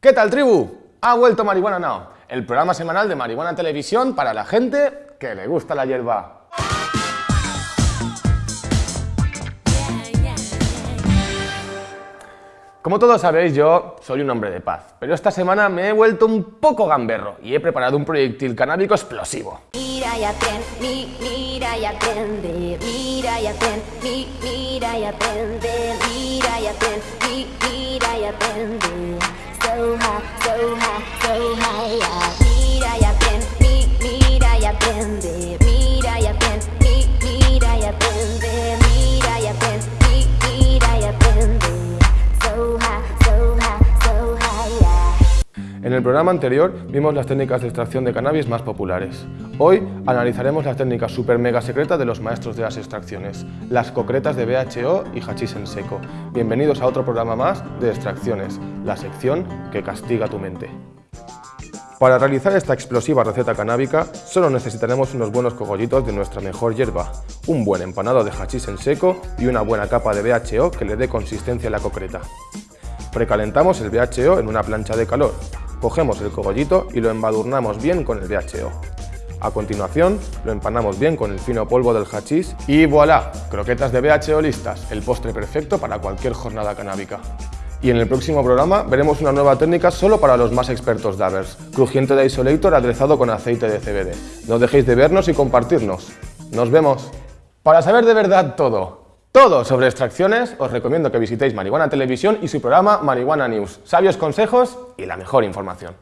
¿Qué tal, tribu? Ha vuelto Marihuana Now, el programa semanal de Marihuana Televisión para la gente que le gusta la hierba. Como todos sabéis, yo soy un hombre de paz, pero esta semana me he vuelto un poco gamberro y he preparado un proyectil canábico explosivo. High, so high, yeah. Mira y aprende, mi- mira y aprende, En el programa anterior vimos las técnicas de extracción de cannabis más populares. Hoy analizaremos las técnicas super mega secretas de los maestros de las extracciones, las concretas de BHO y hachís en seco. Bienvenidos a otro programa más de extracciones, la sección que castiga tu mente. Para realizar esta explosiva receta canábica solo necesitaremos unos buenos cogollitos de nuestra mejor hierba, un buen empanado de hachís en seco y una buena capa de BHO que le dé consistencia a la concreta. Precalentamos el BHO en una plancha de calor. Cogemos el cogollito y lo embadurnamos bien con el BHO. A continuación, lo empanamos bien con el fino polvo del hachís y voilà, croquetas de BHO listas, el postre perfecto para cualquier jornada canábica. Y en el próximo programa veremos una nueva técnica solo para los más expertos davers, crujiente de isolator aderezado con aceite de CBD. No dejéis de vernos y compartirnos. ¡Nos vemos! Para saber de verdad todo, todo sobre extracciones, os recomiendo que visitéis Marihuana Televisión y su programa Marihuana News. Sabios consejos y la mejor información.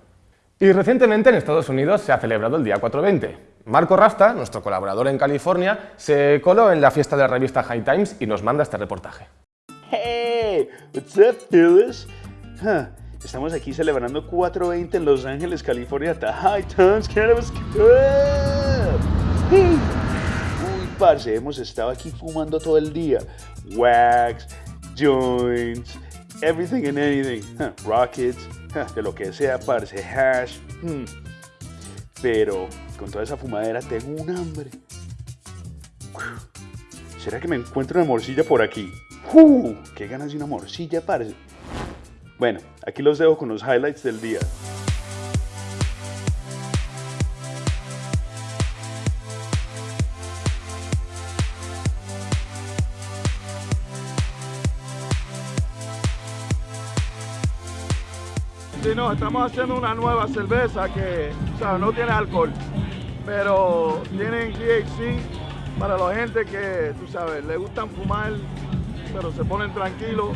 Y recientemente en Estados Unidos se ha celebrado el día 420. Marco Rasta, nuestro colaborador en California, se coló en la fiesta de la revista High Times y nos manda este reportaje. Hey, what's up, fellas? Huh, Estamos aquí celebrando 420 en Los Ángeles, California, the High Times Cannabis. Hey. Parce, hemos estado aquí fumando todo el día. Wax, joints, everything and anything. Rockets, de lo que sea, parce, hash. hmm. Pero con toda esa fumadera tengo un hambre. ¿Será que me encuentro una morcilla por aquí? ¡Qué ganas de una morcilla, parce! Bueno, aquí los dejo con los highlights del día. Sí, no, estamos haciendo una nueva cerveza que, o sea, no tiene alcohol, pero tienen THC para la gente que, tú sabes, le gustan fumar, pero se ponen tranquilos.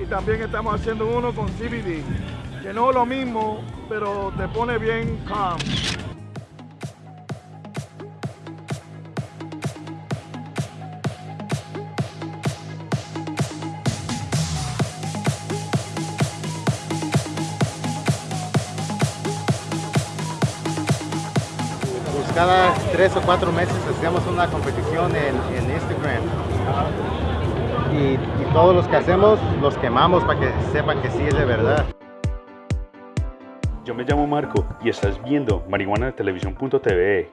Y también estamos haciendo uno con CBD, que no es lo mismo, pero te pone bien calm. Cada tres o cuatro meses hacemos una competición en, Instagram. Y, todos los que hacemos los quemamos para que sepan que sí es de verdad. Yo me llamo Marco y estás viendo marihuanatelevisión.tv.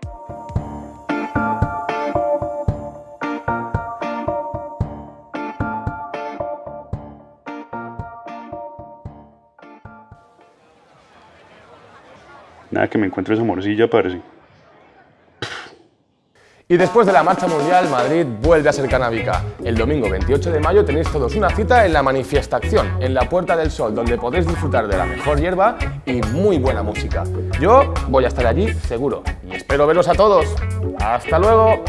Nada que me encuentre esa morcilla, parece. Y después de la marcha mundial, Madrid vuelve a ser canábica. El domingo 28 de mayo tenéis todos una cita en la Manifestación, en la Puerta del Sol, donde podéis disfrutar de la mejor hierba y muy buena música. Yo voy a estar allí seguro y espero veros a todos. ¡Hasta luego!